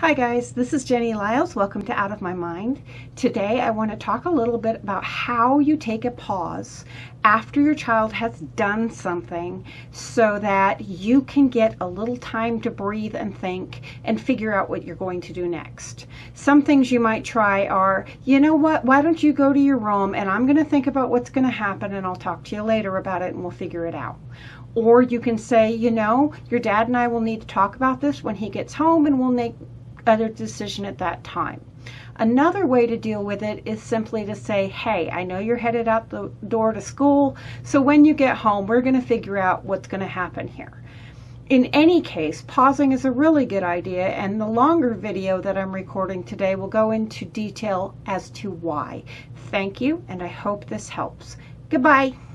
Hi guys, this is Jenny Lyles. Welcome to Out of My Mind. Today I want to talk a little bit about how you take a pause after your child has done something so that you can get a little time to breathe and think and figure out what you're going to do next. Some things you might try are, you know what, why don't you go to your room and I'm going to think about what's going to happen and I'll talk to you later about it and we'll figure it out. Or you can say, you know, your dad and I will need to talk about this when he gets home and we'll make other decision at that time. Another way to deal with it is simply to say, hey, I know you're headed out the door to school, so when you get home, we're going to figure out what's going to happen here. In any case, pausing is a really good idea, and the longer video that I'm recording today will go into detail as to why. Thank you, and I hope this helps. Goodbye.